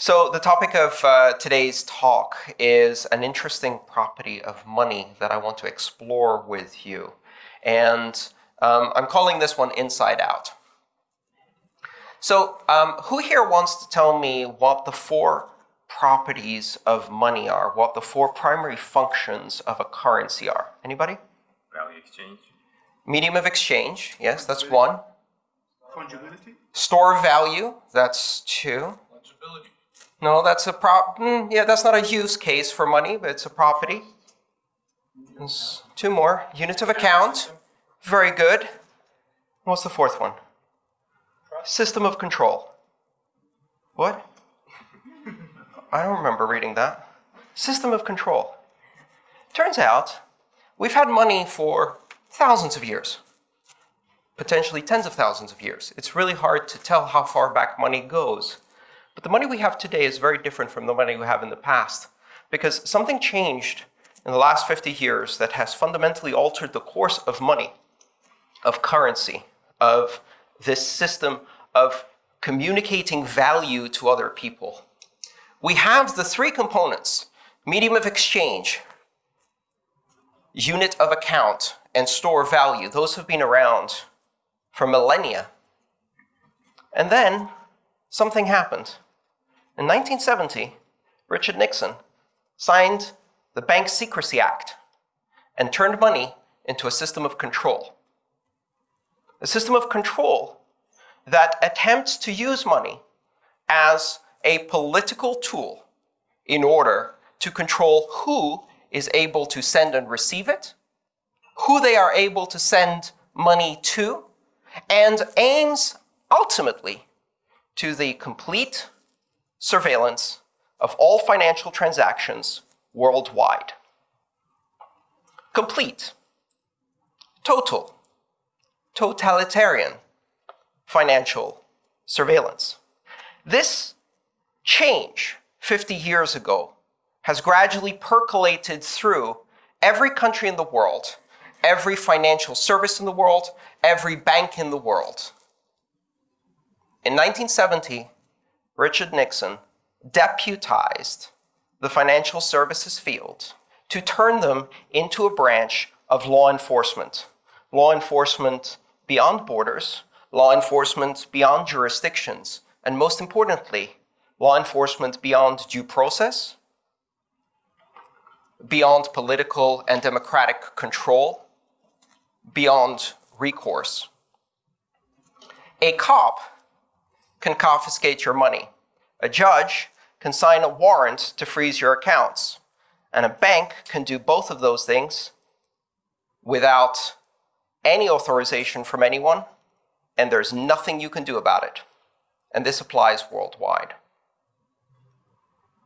So the topic of uh, today's talk is an interesting property of money that I want to explore with you. And um, I'm calling this one Inside Out. So um, who here wants to tell me what the four properties of money are, what the four primary functions of a currency are? Anybody? Value exchange. Medium of exchange, yes, that's one. Fungibility? Store value, that's two. Fungibility. No, that's a prop. Mm, yeah, that's not a use case for money, but it's a property. Two more. Units of account. Very good. What's the fourth one? System of control. What? I don't remember reading that. System of control. Turns out we've had money for thousands of years, potentially tens of thousands of years. It's really hard to tell how far back money goes. But the money we have today is very different from the money we have in the past because something changed in the last 50 years that has fundamentally altered the course of money, of currency, of this system of communicating value to other people. We have the three components, medium of exchange, unit of account, and store value. Those have been around for millennia. And then something happened. In 1970, Richard Nixon signed the Bank Secrecy Act and turned money into a system of control. A system of control that attempts to use money as a political tool in order to control who is able to send and receive it, who they are able to send money to, and aims ultimately to the complete surveillance of all financial transactions worldwide. Complete, total, totalitarian financial surveillance. This change 50 years ago has gradually percolated through every country in the world, every financial service in the world, every bank in the world. In 1970, Richard Nixon deputized the financial services field to turn them into a branch of law enforcement. Law enforcement beyond borders, law enforcement beyond jurisdictions, and most importantly, law enforcement beyond due process, beyond political and democratic control, beyond recourse. A cop can confiscate your money. A judge can sign a warrant to freeze your accounts. And a bank can do both of those things without any authorization from anyone, and there's nothing you can do about it. And this applies worldwide.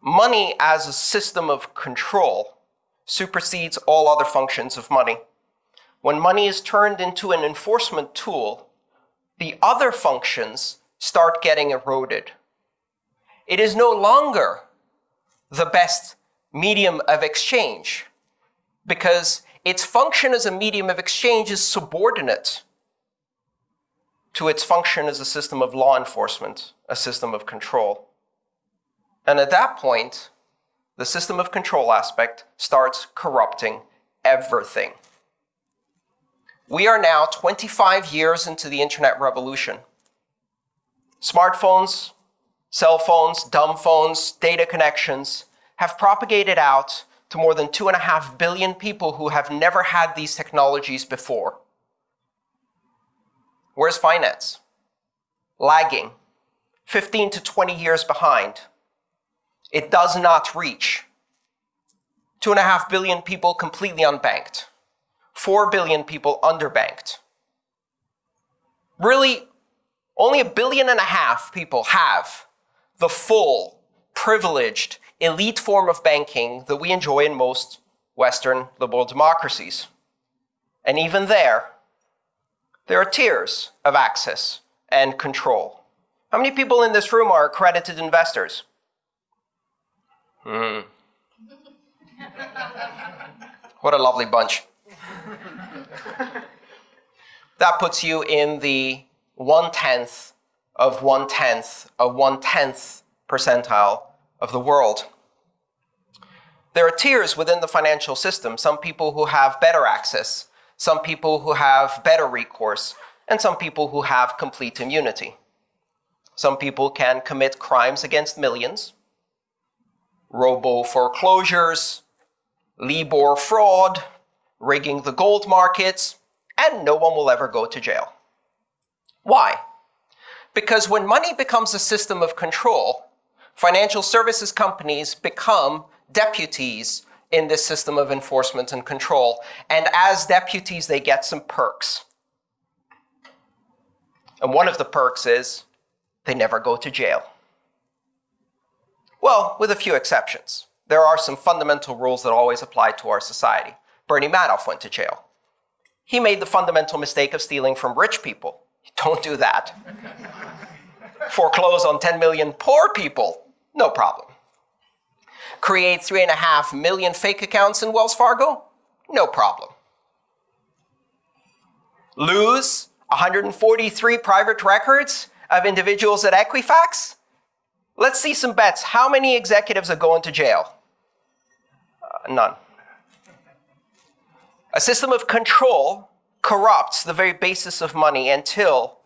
Money as a system of control supersedes all other functions of money. When money is turned into an enforcement tool, the other functions start getting eroded. It is no longer the best medium of exchange because its function as a medium of exchange is subordinate to its function as a system of law enforcement, a system of control. And at that point, the system of control aspect starts corrupting everything. We are now 25 years into the internet revolution. Smartphones, cell phones, dumb phones, data connections have propagated out to more than two and a half billion people who have never had these technologies before. Where's finance? Lagging, 15 to 20 years behind. It does not reach. Two and a half billion people completely unbanked. Four billion people underbanked. Really, only a billion and a half people have the full, privileged, elite form of banking that we enjoy in most Western liberal democracies. And even there, there are tiers of access and control. How many people in this room are accredited investors? Hmm. what a lovely bunch. that puts you in the one-tenth of one-tenth of one-tenth percentile of the world. There are tiers within the financial system, some people who have better access, some people who have better recourse, and some people who have complete immunity. Some people can commit crimes against millions, robo foreclosures, Libor fraud, rigging the gold markets, and no one will ever go to jail. Why? Because when money becomes a system of control, financial services companies become deputies in this system of enforcement and control. And as deputies, they get some perks. And one of the perks is they never go to jail. Well, with a few exceptions. There are some fundamental rules that always apply to our society. Bernie Madoff went to jail. He made the fundamental mistake of stealing from rich people. Don't do that. Foreclose on 10 million poor people, no problem. Create 3.5 million fake accounts in Wells Fargo, no problem. Lose 143 private records of individuals at Equifax? Let's see some bets. How many executives are going to jail? Uh, none. A system of control corrupts the very basis of money until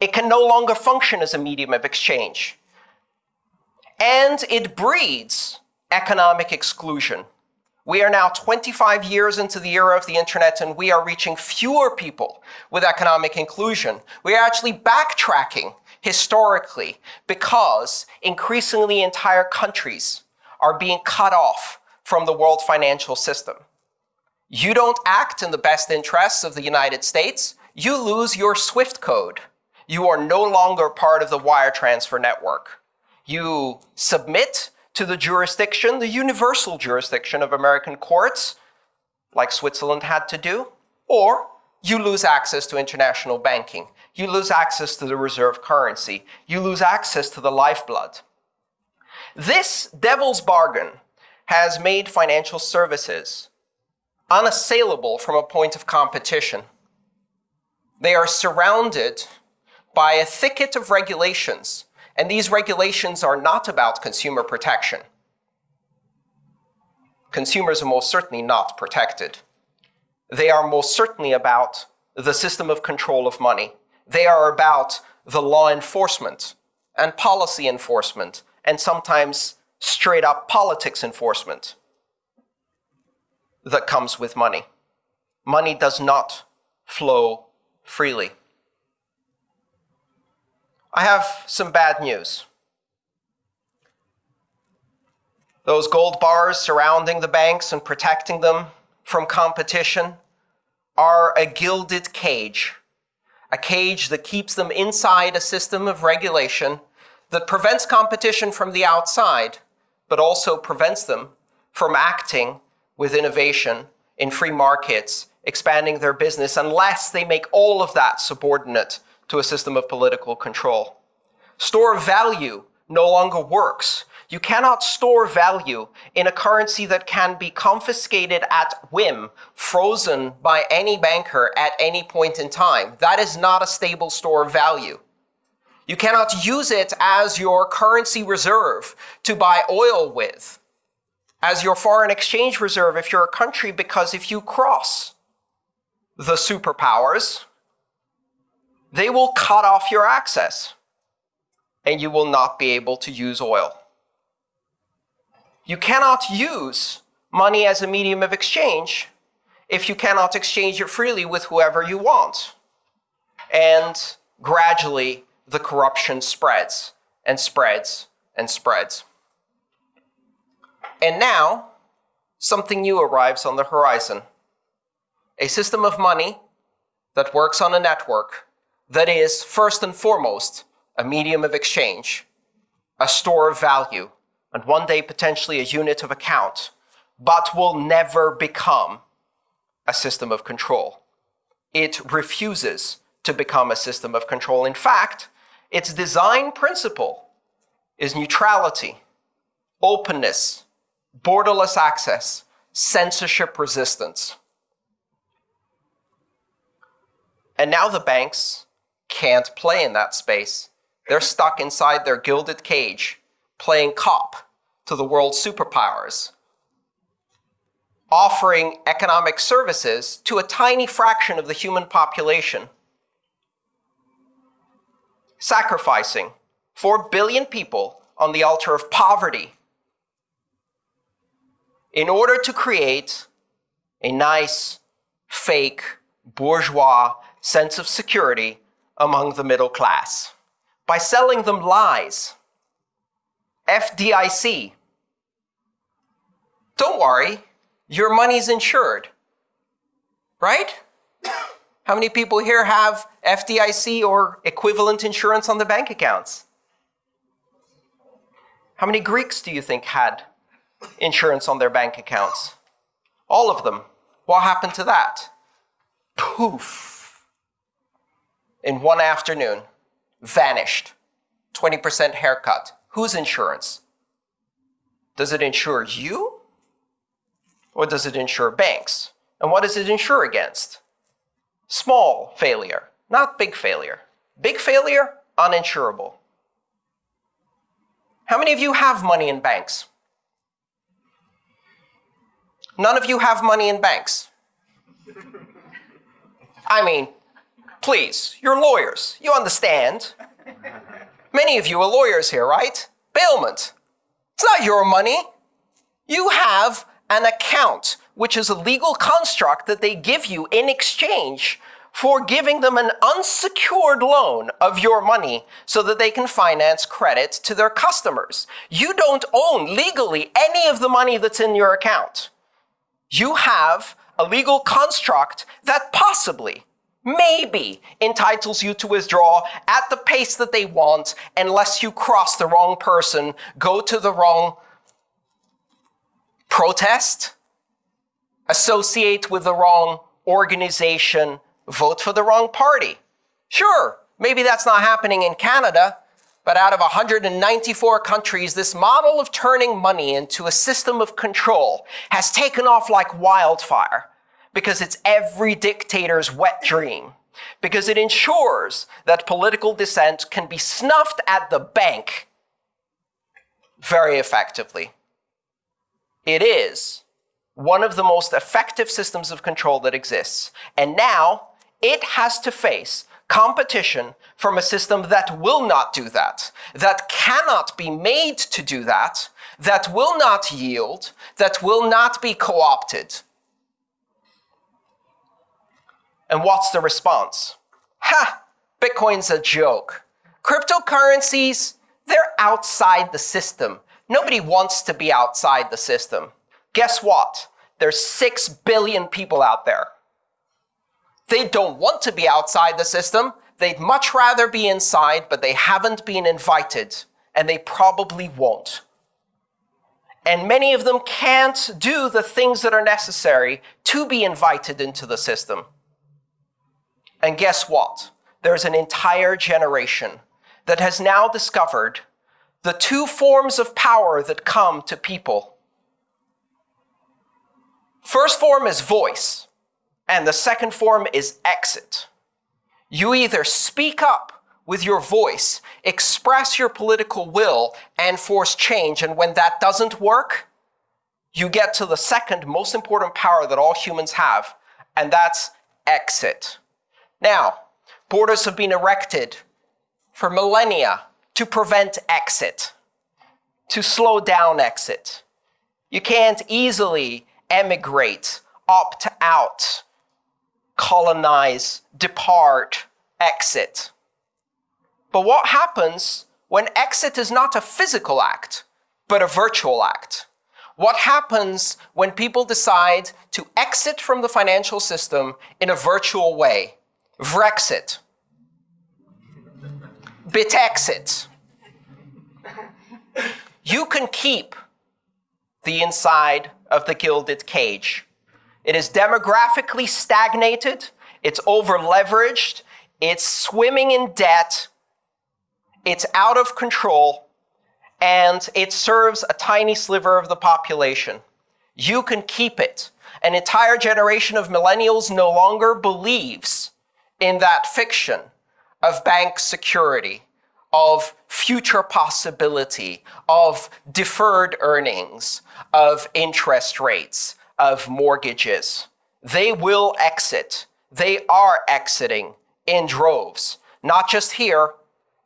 it can no longer function as a medium of exchange. And it breeds economic exclusion. We are now 25 years into the era of the internet and we are reaching fewer people with economic inclusion. We are actually backtracking historically because increasingly entire countries are being cut off from the world financial system. You don't act in the best interests of the United States, you lose your SWIFT code. You are no longer part of the wire transfer network. You submit to the jurisdiction, the universal jurisdiction of American courts, like Switzerland had to do, or you lose access to international banking. You lose access to the reserve currency. You lose access to the lifeblood. This devil's bargain has made financial services unassailable from a point of competition. They are surrounded by a thicket of regulations and these regulations are not about consumer protection. Consumers are most certainly not protected. They are most certainly about the system of control of money. They are about the law enforcement and policy enforcement and sometimes straight up politics enforcement that comes with money. Money does not flow freely. I have some bad news. Those gold bars surrounding the banks and protecting them from competition are a gilded cage, a cage that keeps them inside a system of regulation that prevents competition from the outside, but also prevents them from acting with innovation in free markets, expanding their business, unless they make all of that subordinate to a system of political control. Store of value no longer works. You cannot store value in a currency that can be confiscated at whim, frozen by any banker at any point in time. That is not a stable store of value. You cannot use it as your currency reserve to buy oil with, as your foreign exchange reserve if you're a country, because if you cross the superpowers, they will cut off your access and you will not be able to use oil. You cannot use money as a medium of exchange if you cannot exchange it freely with whoever you want. And gradually, the corruption spreads and spreads and spreads. And now, something new arrives on the horizon. A system of money that works on a network that is, first and foremost, a medium of exchange, a store of value, and one day potentially a unit of account, but will never become a system of control. It refuses to become a system of control. In fact, its design principle is neutrality, openness, borderless access, censorship resistance. And now the banks can't play in that space. They're stuck inside their gilded cage playing cop to the world's superpowers, offering economic services to a tiny fraction of the human population, sacrificing 4 billion people on the altar of poverty in order to create a nice, fake, bourgeois sense of security among the middle class by selling them lies. FDIC. Don't worry, your money's insured. Right? How many people here have FDIC or equivalent insurance on their bank accounts? How many Greeks do you think had insurance on their bank accounts? All of them. What happened to that? Poof. In one afternoon, vanished. 20% haircut. Whose insurance? Does it insure you? Or does it insure banks? And what does it insure against? Small failure, not big failure. Big failure, uninsurable. How many of you have money in banks? None of you have money in banks. I mean, please, you're lawyers. You understand. Many of you are lawyers here, right? Bailment. It's not your money. You have an account, which is a legal construct that they give you in exchange for giving them an unsecured loan of your money so that they can finance credit to their customers. You don't own legally any of the money that's in your account you have a legal construct that possibly, maybe, entitles you to withdraw at the pace that they want unless you cross the wrong person, go to the wrong protest, associate with the wrong organization, vote for the wrong party. Sure, maybe that's not happening in Canada, but out of 194 countries, this model of turning money into a system of control has taken off like wildfire because it's every dictator's wet dream. Because it ensures that political dissent can be snuffed at the bank very effectively. It is one of the most effective systems of control that exists. And now it has to face competition from a system that will not do that, that cannot be made to do that, that will not yield, that will not be co-opted. And what's the response? Ha! Bitcoin's a joke. Cryptocurrencies, they're outside the system. Nobody wants to be outside the system. Guess what? There's 6 billion people out there. They don't want to be outside the system. They'd much rather be inside, but they haven't been invited, and they probably won't. And many of them can't do the things that are necessary to be invited into the system. And guess what? There's an entire generation that has now discovered the two forms of power that come to people. First form is voice. And the second form is exit. You either speak up with your voice, express your political will, and force change. And when that doesn't work, you get to the second most important power that all humans have, and that's exit. Now, borders have been erected for millennia to prevent exit, to slow down exit. You can't easily emigrate, opt out, colonize, depart, exit. But what happens when exit is not a physical act, but a virtual act? What happens when people decide to exit from the financial system in a virtual way? Vrexit. Bitexit. You can keep the inside of the gilded cage. It is demographically stagnated, it's over leveraged, it's swimming in debt, it's out of control, and it serves a tiny sliver of the population. You can keep it. An entire generation of millennials no longer believes in that fiction of bank security, of future possibility, of deferred earnings, of interest rates, of mortgages. They will exit. They are exiting in droves, not just here,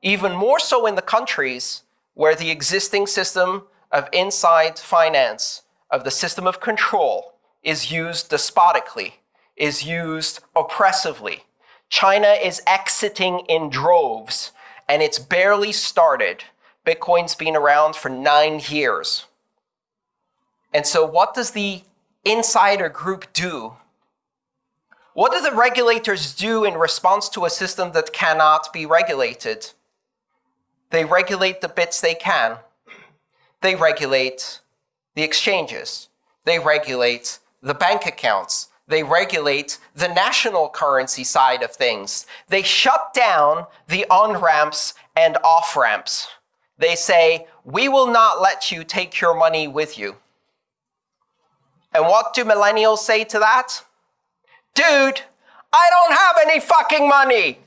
even more so in the countries where the existing system of inside finance, of the system of control, is used despotically, is used oppressively. China is exiting in droves, and it's barely started. Bitcoin's been around for nine years. And so, what does the insider group do? What do the regulators do in response to a system that cannot be regulated? They regulate the bits they can. They regulate the exchanges. They regulate the bank accounts. They regulate the national currency side of things. They shut down the on ramps and off ramps. They say, we will not let you take your money with you. And what do millennials say to that? Dude, I don't have any fucking money.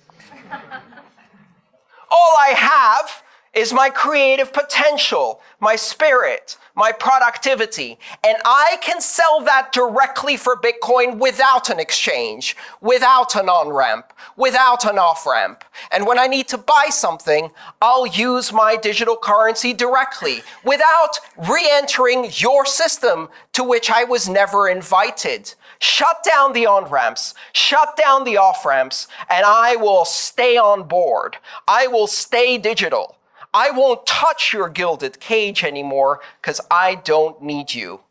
All I have is my creative potential, my spirit, my productivity. And I can sell that directly for Bitcoin without an exchange, without an on ramp, without an off ramp. And when I need to buy something, I'll use my digital currency directly without re entering your system to which I was never invited. Shut down the on ramps, shut down the off ramps, and I will stay on board. I will stay digital. I won't touch your gilded cage anymore because I don't need you.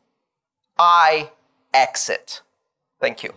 I exit. Thank you.